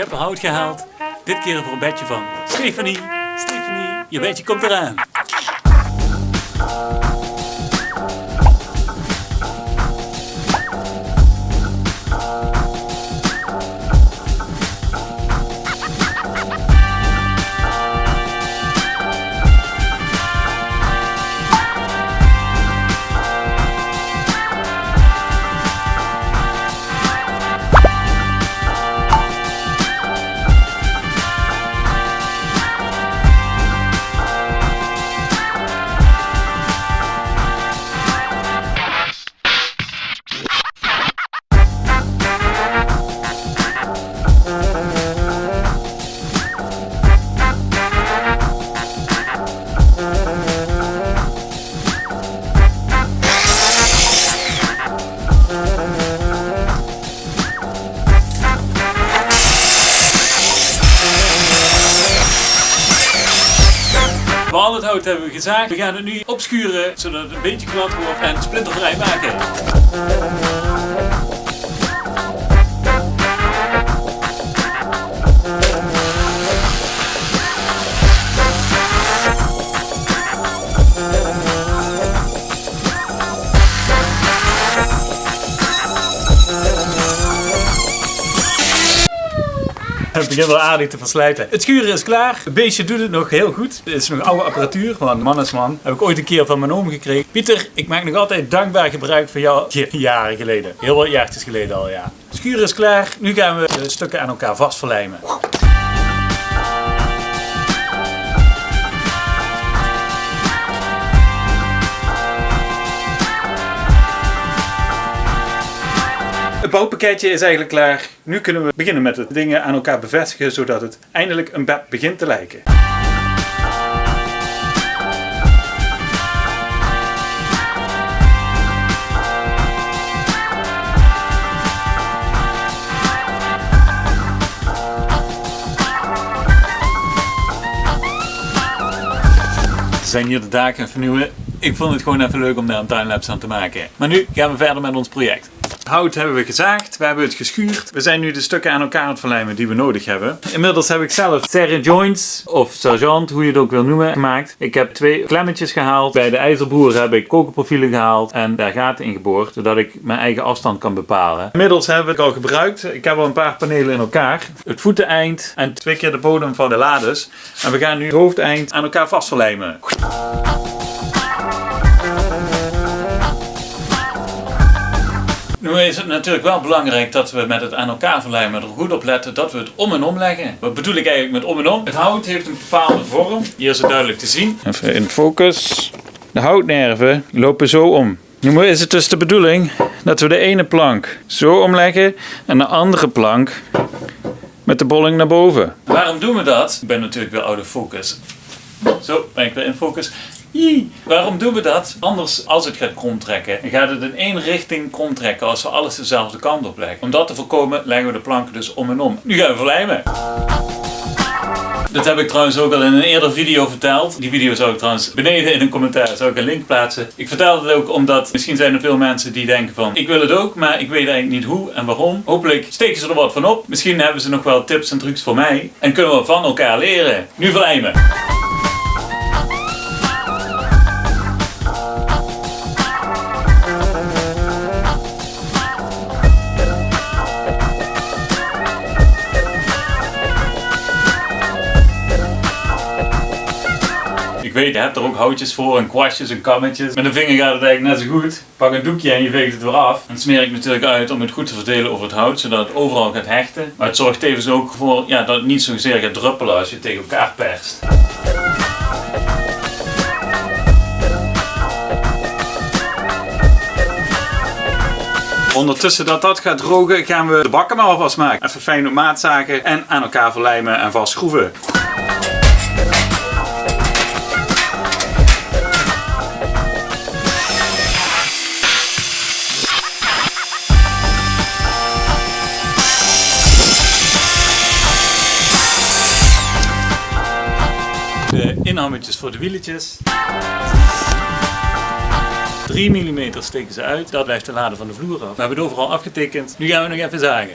heb hout gehaald. Dit keer voor een bedje van Stefanie. Stefanie, je bedje komt eraan. Al het hout hebben we gezaagd. We gaan het nu opschuren zodat het een beetje glad wordt en splintervrij maken. Het begint wel aardig te verslijten. Het schuren is klaar. Het beestje doet het nog heel goed. Het is nog oude apparatuur van man is man. Heb ik ooit een keer van mijn oom gekregen. Pieter, ik maak nog altijd dankbaar gebruik van jou. Jaren geleden. Heel wat jaartjes geleden al, ja. Het schuren is klaar. Nu gaan we de stukken aan elkaar vastverlijmen. Het bouwpakketje is eigenlijk klaar. Nu kunnen we beginnen met het dingen aan elkaar bevestigen zodat het eindelijk een bed begint te lijken. Zijn hier de daken vernieuwen. Ik vond het gewoon even leuk om daar een timelapse aan te maken. Maar nu gaan we verder met ons project. Hout hebben we gezaagd, we hebben het geschuurd. We zijn nu de stukken aan elkaar aan het verlijmen die we nodig hebben. Inmiddels heb ik zelf serre joints, of sergeant, hoe je het ook wil noemen, gemaakt. Ik heb twee klemmetjes gehaald. Bij de ijzerboer heb ik kokerprofielen gehaald en daar gaten in geboord, zodat ik mijn eigen afstand kan bepalen. Inmiddels hebben we het al gebruikt. Ik heb al een paar panelen in elkaar. Het voeteneind en twee keer de bodem van de lades. En we gaan nu het hoofdeind aan elkaar vastverlijmen. Nu is het natuurlijk wel belangrijk dat we met het aan elkaar verlijmen er goed op letten dat we het om en om leggen. Wat bedoel ik eigenlijk met om en om? Het hout heeft een bepaalde vorm. Hier is het duidelijk te zien. Even in focus. De houtnerven lopen zo om. Nu is het dus de bedoeling dat we de ene plank zo omleggen en de andere plank met de bolling naar boven. Waarom doen we dat? Ik ben natuurlijk weer out of focus. Zo, ben ik weer in focus. Jee. Waarom doen we dat? Anders, als het gaat kromtrekken, gaat het in één richting kromtrekken als we alles dezelfde kant op leggen. Om dat te voorkomen, leggen we de planken dus om en om. Nu gaan we verlijmen. Dat heb ik trouwens ook al in een eerder video verteld. Die video zou ik trouwens beneden in een commentaar zou ik een link plaatsen. Ik vertel het ook omdat misschien zijn er veel mensen die denken van ik wil het ook, maar ik weet eigenlijk niet hoe en waarom. Hopelijk steken ze er wat van op. Misschien hebben ze nog wel tips en trucs voor mij. En kunnen we van elkaar leren. Nu verlijmen. Ik weet, je hebt er ook houtjes voor en kwastjes en kammetjes. Met een vinger gaat het eigenlijk net zo goed. Pak een doekje en je veegt het weer af. En smeer ik natuurlijk uit om het goed te verdelen over het hout, zodat het overal gaat hechten. Maar het zorgt tevens ook voor ja, dat het niet zozeer gaat druppelen als je tegen elkaar perst. Ondertussen dat dat gaat drogen gaan we de bakken maar alvast maken. Even fijn op maat en aan elkaar verlijmen en vastschroeven. Inhammetjes voor de wieletjes. 3 mm steken ze uit. Dat blijft de lade van de vloer af. We hebben het overal afgetekend. Nu gaan we nog even zagen.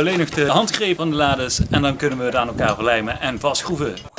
Alleen nog de handgreep van de lades en dan kunnen we het aan elkaar verlijmen en vastschroeven.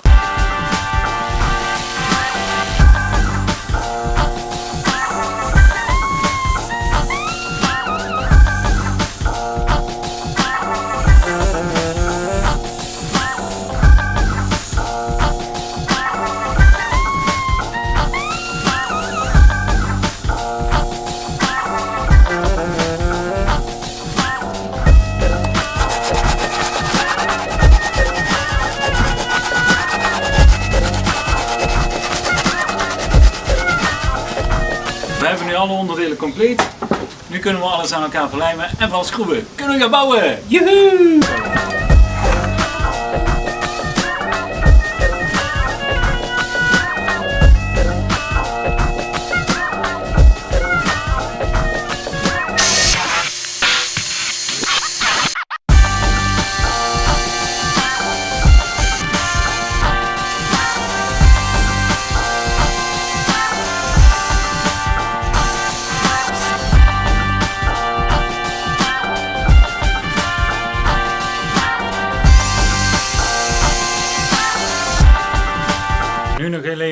Compleet. Nu kunnen we alles aan elkaar verlijmen en vastschroeven. Kunnen we gaan bouwen! Joehoe!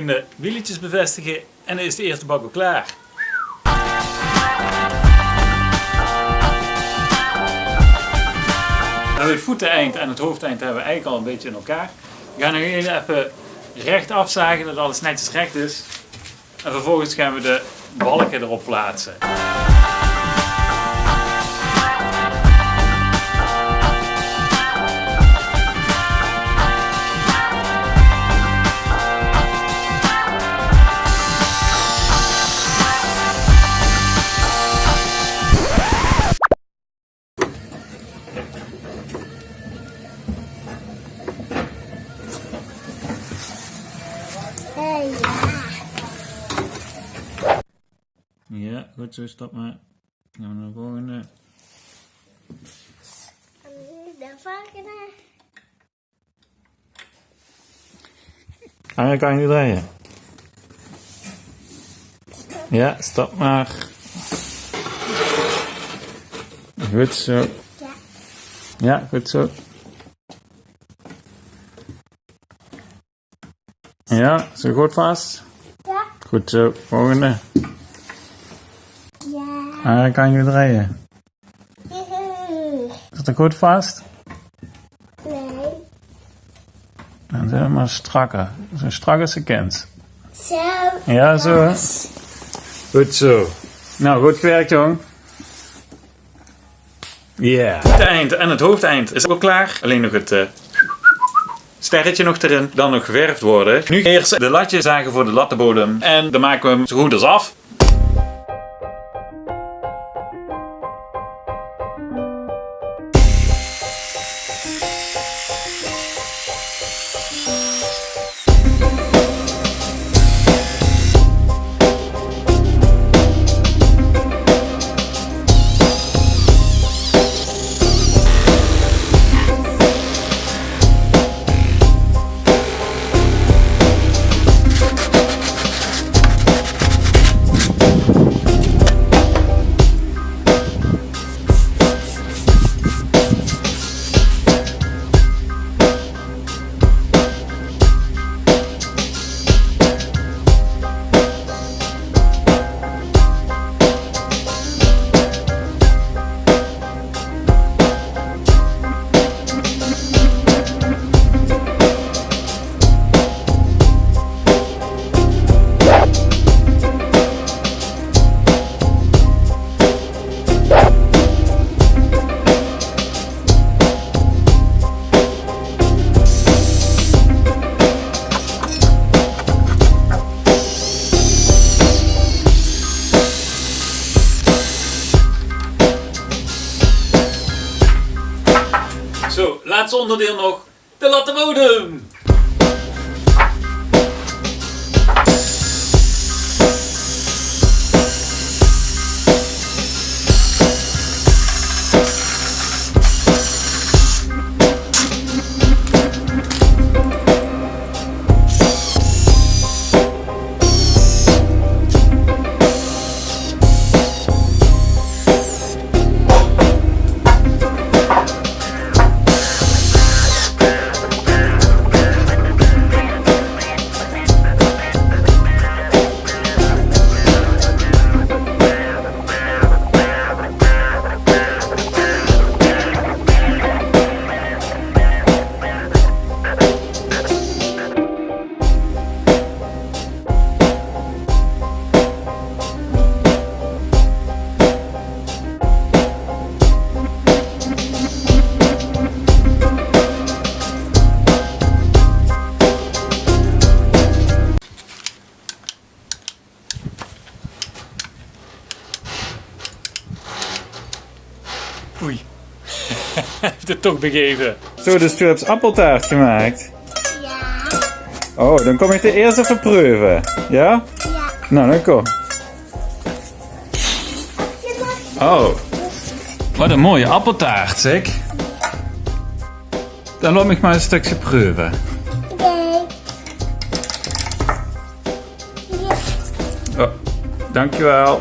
De wieltjes bevestigen en dan is de eerste bak klaar. Nou, het voeteneind en het hoofdeind hebben we eigenlijk al een beetje in elkaar. We gaan nog even recht afzagen dat alles netjes recht is. En vervolgens gaan we de balken erop plaatsen. Zo, stop maar. Dan gaan we naar de volgende. de volgende. Ah, kan je niet draaien. Ja, stop maar. Goed zo. Ja. Ja, goed zo. Ja, zo goed vast. Ja. Goed zo, volgende. Ah, kan je draaien. Zit er goed vast? Nee. Dan zijn we maar strakker. Zo strak als je kent. Zo. Ja, zo. Goed zo. Nou, goed gewerkt, jong. Ja. Het eind en het hoofdeind is ook klaar. Alleen nog het eh, sterretje nog erin. Dan nog geverfd worden. Nu eerst de latjes zagen voor de lattenbodem. En dan maken we hem zo goed als af. Zo, laatste onderdeel nog. De lattenbodem. Heeft het toch begeven. Zo, dus hebt appeltaart gemaakt. Ja. Oh, dan kom ik de eerst even proeven. Ja? Ja. Nou, dan kom. Oh. Wat een mooie appeltaart, zeg. Dan laat ik maar een stukje proeven. Nee. Oh, dankjewel.